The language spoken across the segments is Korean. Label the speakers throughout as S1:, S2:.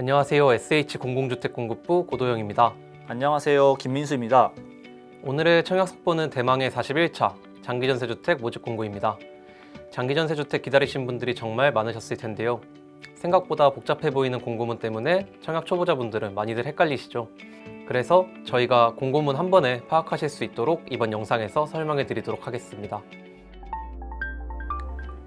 S1: 안녕하세요. SH공공주택공급부 고도영입니다.
S2: 안녕하세요. 김민수입니다.
S1: 오늘의 청약 속보는 대망의 41차 장기전세주택 모집 공고입니다. 장기전세주택 기다리신 분들이 정말 많으셨을 텐데요. 생각보다 복잡해 보이는 공고문 때문에 청약 초보자분들은 많이들 헷갈리시죠. 그래서 저희가 공고문 한 번에 파악하실 수 있도록 이번 영상에서 설명해 드리도록 하겠습니다.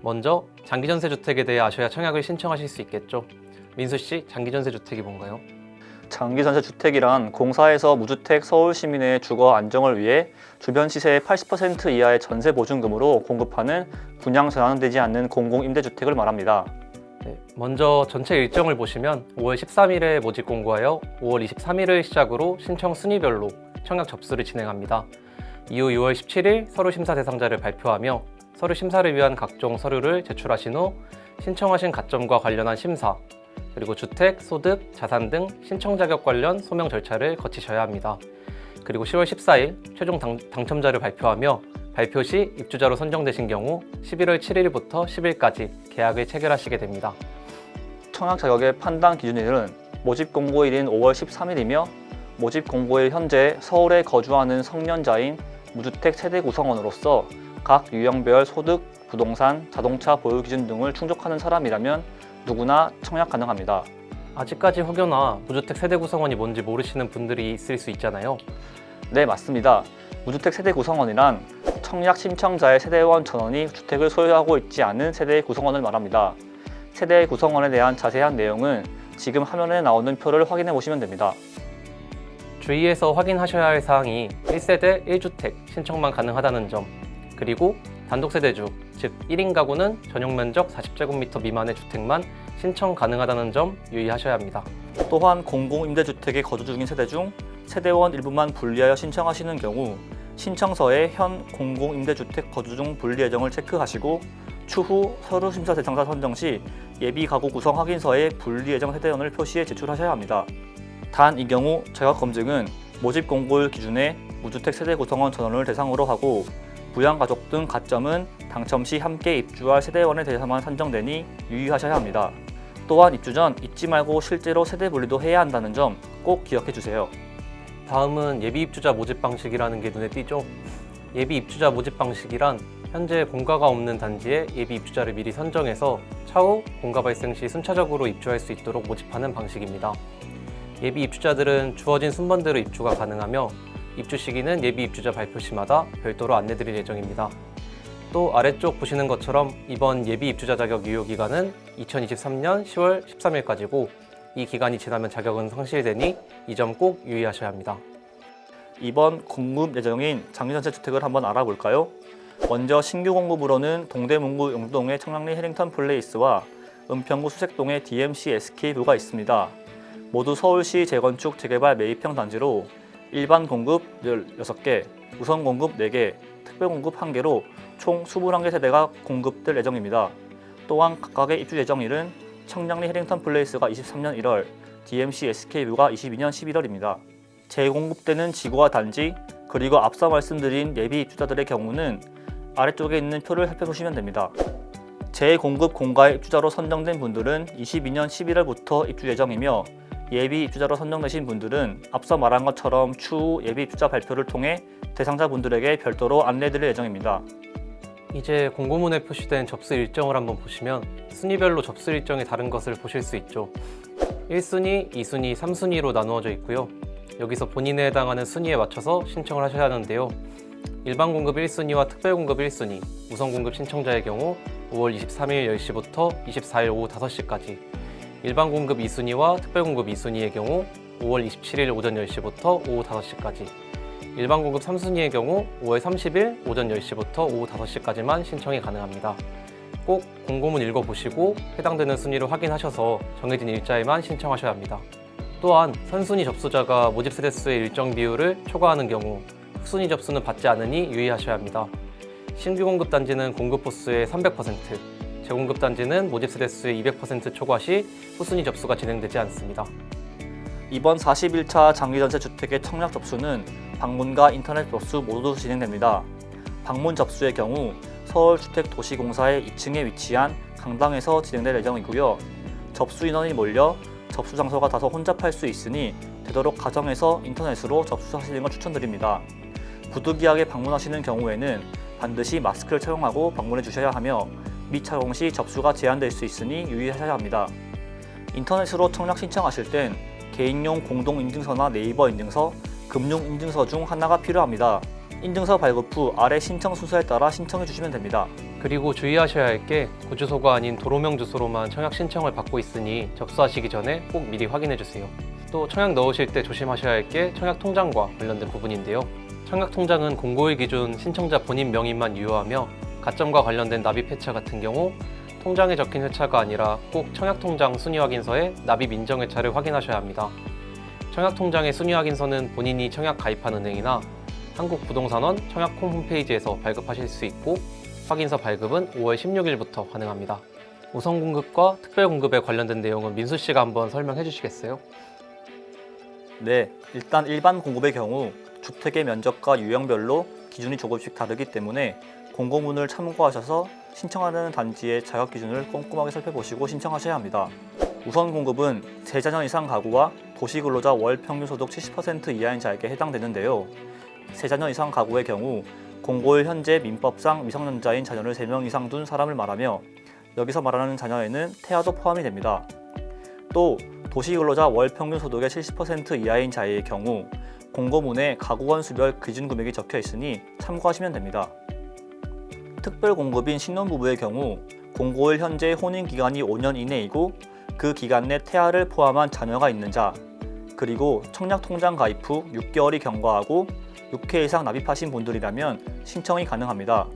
S1: 먼저 장기전세주택에 대해 아셔야 청약을 신청하실 수 있겠죠. 민수 씨, 장기전세 주택이 뭔가요?
S2: 장기전세 주택이란 공사에서 무주택 서울 시민의 주거 안정을 위해 주변 시세의 80% 이하의 전세 보증금으로 공급하는 분양 전환되지 않는 공공임대주택을 말합니다.
S1: 네, 먼저 전체 일정을 보시면 5월 13일에 모집 공고하여 5월 23일을 시작으로 신청 순위별로 청약 접수를 진행합니다. 이후 6월 17일 서류 심사 대상자를 발표하며 서류 심사를 위한 각종 서류를 제출하신 후 신청하신 가점과 관련한 심사, 그리고 주택, 소득, 자산 등 신청 자격 관련 소명 절차를 거치셔야 합니다. 그리고 10월 14일 최종 당, 당첨자를 발표하며 발표 시 입주자로 선정되신 경우 11월 7일부터 10일까지 계약을 체결하시게 됩니다.
S2: 청약 자격의 판단 기준일은 모집 공고일인 5월 13일이며 모집 공고일 현재 서울에 거주하는 성년자인 무주택 세대 구성원으로서 각 유형별 소득, 부동산, 자동차 보유 기준 등을 충족하는 사람이라면 누구나 청약 가능합니다.
S1: 아직까지 혹여나 무주택 세대 구성원이 뭔지 모르시는 분들이 있을 수 있잖아요.
S2: 네, 맞습니다. 무주택 세대 구성원이란 청약 신청자의 세대원 전원이 주택을 소유하고 있지 않은 세대의 구성원을 말합니다. 세대의 구성원에 대한 자세한 내용은 지금 화면에 나오는 표를 확인해 보시면 됩니다.
S1: 주의해서 확인하셔야 할 사항이 1세대 1주택 신청만 가능하다는 점 그리고 단독세대주, 즉 1인 가구는 전용 면적 40제곱미터 미만의 주택만 신청 가능하다는 점 유의하셔야 합니다.
S2: 또한 공공임대주택에 거주 중인 세대 중 세대원 일부만 분리하여 신청하시는 경우 신청서에 현 공공임대주택 거주 중 분리 예정을 체크하시고 추후 서류 심사 대상자 선정 시 예비 가구 구성 확인서에 분리 예정 세대원을 표시해 제출하셔야 합니다. 단 이 경우 자격 검증은 모집 공고일 기준에 무주택 세대 구성원 전원을 대상으로 하고 부양가족 등 가점은 당첨 시 함께 입주할 세대원에 대해서만 산정되니 유의하셔야 합니다. 또한 입주 전 잊지 말고 실제로 세대 분리도 해야 한다는 점 꼭 기억해 주세요.
S1: 다음은 예비 입주자 모집 방식이라는 게 눈에 띄죠. 예비 입주자 모집 방식이란 현재 공가가 없는 단지에 예비 입주자를 미리 선정해서 차후 공가 발생 시 순차적으로 입주할 수 있도록 모집하는 방식입니다. 예비 입주자들은 주어진 순번대로 입주가 가능하며 입주 시기는 예비 입주자 발표 시마다 별도로 안내드릴 예정입니다. 또 아래쪽 보시는 것처럼 이번 예비 입주자 자격 유효 기간은 2023년 10월 13일까지고 이 기간이 지나면 자격은 상실되니 이 점 꼭 유의하셔야 합니다.
S2: 이번 공급 예정인 장기전세 주택을 한번 알아볼까요? 먼저 신규 공급으로는 동대문구 용동의 청량리 해링턴 플레이스와 은평구 수색동의 DMC SK뷰가 있습니다. 모두 서울시 재건축 재개발 매입형 단지로 일반 공급 16개, 우선 공급 4개, 특별 공급 1개로 총 21개 세대가 공급될 예정입니다. 또한 각각의 입주 예정일은 청량리 해링턴 플레이스가 23년 1월, DMC SK뷰가 22년 11월입니다. 재공급되는 지구와 단지, 그리고 앞서 말씀드린 예비 입주자들의 경우는 아래쪽에 있는 표를 살펴보시면 됩니다. 재공급 공가의 입주자로 선정된 분들은 22년 11월부터 입주 예정이며 예비 입주자로 선정되신 분들은 앞서 말한 것처럼 추후 예비 입주자 발표를 통해 대상자분들에게 별도로 안내드릴 예정입니다.
S1: 이제 공고문에 표시된 접수 일정을 한번 보시면 순위별로 접수 일정이 다른 것을 보실 수 있죠. 1순위, 2순위, 3순위로 나누어져 있고요. 여기서 본인에 해당하는 순위에 맞춰서 신청을 하셔야 하는데요. 일반 공급 1순위와 특별 공급 1순위, 우선 공급 신청자의 경우 5월 23일 10시부터 24일 오후 5시까지 일반 공급 2순위와 특별 공급 2순위의 경우 5월 27일 오전 10시부터 오후 5시까지 일반 공급 3순위의 경우 5월 30일 오전 10시부터 오후 5시까지만 신청이 가능합니다. 꼭 공고문 읽어보시고 해당되는 순위를 확인하셔서 정해진 일자에만 신청하셔야 합니다. 또한 선순위 접수자가 모집 세대수의 일정 비율을 초과하는 경우 후순위 접수는 받지 않으니 유의하셔야 합니다. 신규 공급 단지는 공급 호수의 300%, 재공급 단지는 모집 세대수의 200% 초과 시 후순위 접수가 진행되지 않습니다.
S2: 이번 41차 장기전세 주택의 청약 접수는 방문과 인터넷 접수 모두 진행됩니다. 방문 접수의 경우 서울주택도시공사의 2층에 위치한 강당에서 진행될 예정이고요. 접수 인원이 몰려 접수 장소가 다소 혼잡할 수 있으니 되도록 가정에서 인터넷으로 접수하시는 걸 추천드립니다. 부득이하게 방문하시는 경우에는 반드시 마스크를 착용하고 방문해 주셔야 하며 미착용 시 접수가 제한될 수 있으니 유의하셔야 합니다. 인터넷으로 청약 신청하실 땐 개인용 공동인증서나 네이버 인증서, 금융인증서 중 하나가 필요합니다. 인증서 발급 후 아래 신청 순서에 따라 신청해 주시면 됩니다.
S1: 그리고 주의하셔야 할 게 구주소가 아닌 도로명 주소로만 청약 신청을 받고 있으니 접수하시기 전에 꼭 미리 확인해 주세요. 또 청약 넣으실 때 조심하셔야 할 게 청약 통장과 관련된 부분인데요. 청약 통장은 공고일 기준 신청자 본인 명의만 유효하며 가점과 관련된 납입 회차 같은 경우 통장에 적힌 회차가 아니라 꼭 청약 통장 순위 확인서에 납입 인정 회차를 확인하셔야 합니다. 청약 통장의 순위 확인서는 본인이 청약 가입한 은행이나 한국부동산원 청약홈 홈페이지에서 발급하실 수 있고 확인서 발급은 5월 16일부터 가능합니다. 우선 공급과 특별 공급에 관련된 내용은 민수 씨가 한번 설명해 주시겠어요?
S2: 네, 일단 일반 공급의 경우 주택의 면적과 유형별로 기준이 조금씩 다르기 때문에 공고문을 참고하셔서 신청하는 단지의 자격 기준을 꼼꼼하게 살펴보시고 신청하셔야 합니다. 우선 공급은 3자녀 이상 가구와 도시근로자 월 평균 소득 70% 이하인 자에게 해당되는데요. 3자녀 이상 가구의 경우 공고일 현재 민법상 미성년자인 자녀를 3명 이상 둔 사람을 말하며 여기서 말하는 자녀에는 태아도 포함이 됩니다. 또 도시근로자 월 평균 소득의 70% 이하인 자의 경우 공고문에 가구원 수별 기준 금액이 적혀 있으니 참고하시면 됩니다. 특별 공급인 신혼부부의 경우 공고일 현재 혼인 기간이 5년 이내이고 그 기간 내 태아를 포함한 자녀가 있는 자 그리고 청약 통장 가입 후 6개월이 경과하고 6회 이상 납입하신 분들이라면 신청이 가능합니다.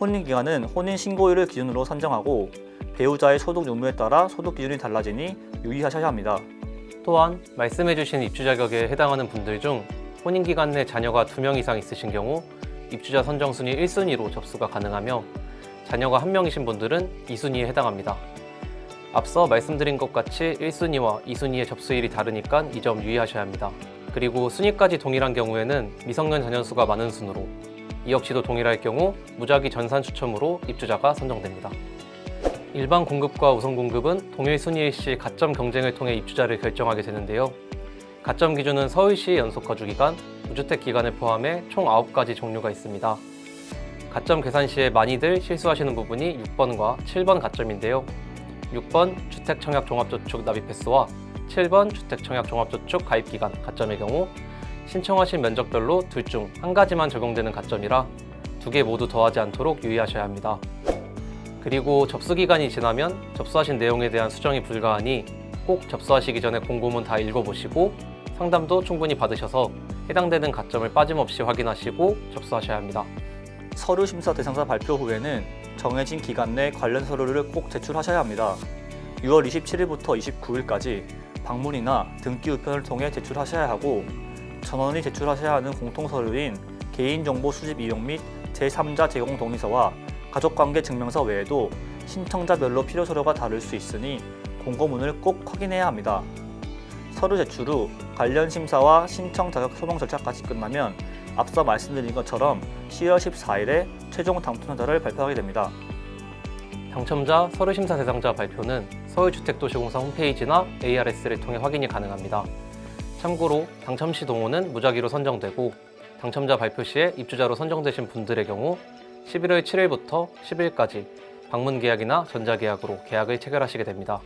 S2: 혼인 기간은 혼인 신고일을 기준으로 선정하고 배우자의 소득 유무에 따라 소득 기준이 달라지니 유의하셔야 합니다.
S1: 또한 말씀해주신 입주 자격에 해당하는 분들 중 혼인 기간 내 자녀가 2명 이상 있으신 경우 입주자 선정 순위 1순위로 접수가 가능하며 자녀가 1명이신 분들은 2순위에 해당합니다. 앞서 말씀드린 것 같이 1순위와 2순위의 접수일이 다르니까 이 점 유의하셔야 합니다. 그리고 순위까지 동일한 경우에는 미성년 자녀 수가 많은 순으로 이 역시도 동일할 경우 무작위 전산 추첨으로 입주자가 선정됩니다. 일반 공급과 우선 공급은 동일 순위일 시 가점 경쟁을 통해 입주자를 결정하게 되는데요. 가점 기준은 서울시 연속 거주 기간, 무주택 기간을 포함해 총 9가지 종류가 있습니다. 가점 계산 시에 많이들 실수하시는 부분이 6번과 7번 가점인데요. 6번 주택 청약 종합저축 납입 횟수와 7번 주택 청약 종합저축 가입 기간 가점의 경우 신청하신 면적별로 둘 중 한 가지만 적용되는 가점이라 두 개 모두 더하지 않도록 유의하셔야 합니다. 그리고 접수 기간이 지나면 접수하신 내용에 대한 수정이 불가하니 꼭 접수하시기 전에 공고문 다 읽어보시고 상담도 충분히 받으셔서 해당되는 가점을 빠짐없이 확인하시고 접수하셔야 합니다.
S2: 서류 심사 대상자 발표 후에는 정해진 기간 내 관련 서류를 꼭 제출하셔야 합니다. 6월 27일부터 29일까지 방문이나 등기 우편을 통해 제출하셔야 하고 전원이 제출하셔야 하는 공통 서류인 개인정보 수집 이용 및 제3자 제공 동의서와 가족관계 증명서 외에도 신청자별로 필요 서류가 다를 수 있으니 공고문을 꼭 확인해야 합니다. 서류 제출 후 관련 심사와 신청 자격 소명 절차까지 끝나면 앞서 말씀드린 것처럼 10월 14일에 최종 당첨자를 발표하게 됩니다.
S1: 당첨자 서류 심사 대상자 발표는 서울주택도시공사 홈페이지나 ARS를 통해 확인이 가능합니다. 참고로 당첨 시 동호는 무작위로 선정되고 당첨자 발표 시에 입주자로 선정되신 분들의 경우 11월 7일부터 10일까지 방문 계약이나 전자 계약으로 계약을 체결하시게 됩니다.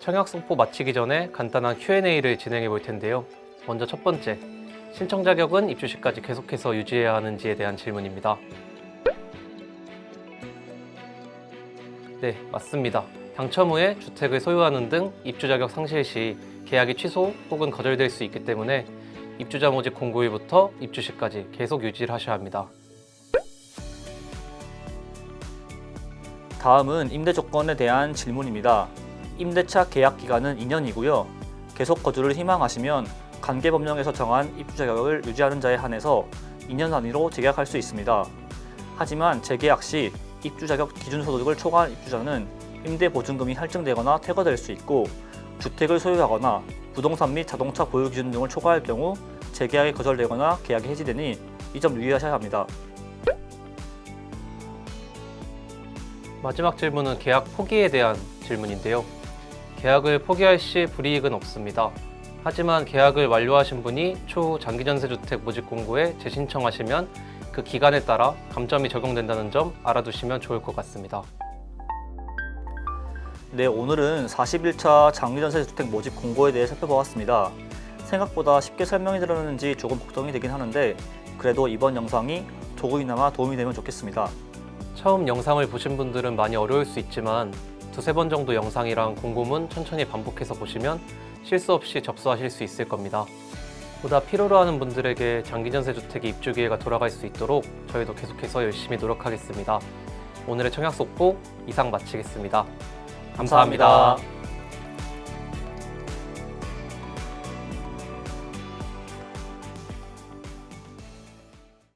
S1: 청약 선포 마치기 전에 간단한 Q&A를 진행해 볼 텐데요. 먼저 첫 번째, 신청 자격은 입주 시까지 계속해서 유지해야 하는지에 대한 질문입니다. 네, 맞습니다. 당첨 후에 주택을 소유하는 등 입주 자격 상실 시 계약이 취소 혹은 거절될 수 있기 때문에 입주자 모집 공고일부터 입주 시까지 계속 유지를 하셔야 합니다.
S2: 다음은 임대 조건에 대한 질문입니다. 임대차 계약 기간은 2년이고요. 계속 거주를 희망하시면 관계법령에서 정한 입주 자격을 유지하는 자에 한해서 2년 단위로 재계약할 수 있습니다. 하지만 재계약 시 입주 자격 기준 소득을 초과한 입주자는 임대 보증금이 할증되거나 퇴거될 수 있고 주택을 소유하거나 부동산 및 자동차 보유 기준 등을 초과할 경우 재계약이 거절되거나 계약이 해지되니 이 점 유의하셔야 합니다.
S1: 마지막 질문은 계약 포기에 대한 질문인데요. 계약을 포기할 시 불이익은 없습니다. 하지만 계약을 완료하신 분이 추후 장기전세주택 모집 공고에 재신청하시면 그 기간에 따라 감점이 적용된다는 점 알아두시면 좋을 것 같습니다.
S2: 네, 오늘은 41차 장기전세 주택 모집 공고에 대해 살펴보았습니다. 생각보다 쉽게 설명이 들었는지 조금 걱정이 되긴 하는데 그래도 이번 영상이 조금이나마 도움이 되면 좋겠습니다.
S1: 처음 영상을 보신 분들은 많이 어려울 수 있지만 두세 번 정도 영상이랑 공고문 천천히 반복해서 보시면 실수 없이 접수하실 수 있을 겁니다. 보다 필요로 하는 분들에게 장기전세 주택의 입주 기회가 돌아갈 수 있도록 저희도 계속해서 열심히 노력하겠습니다. 오늘의 청약 속보 이상 마치겠습 니다 감사합니다.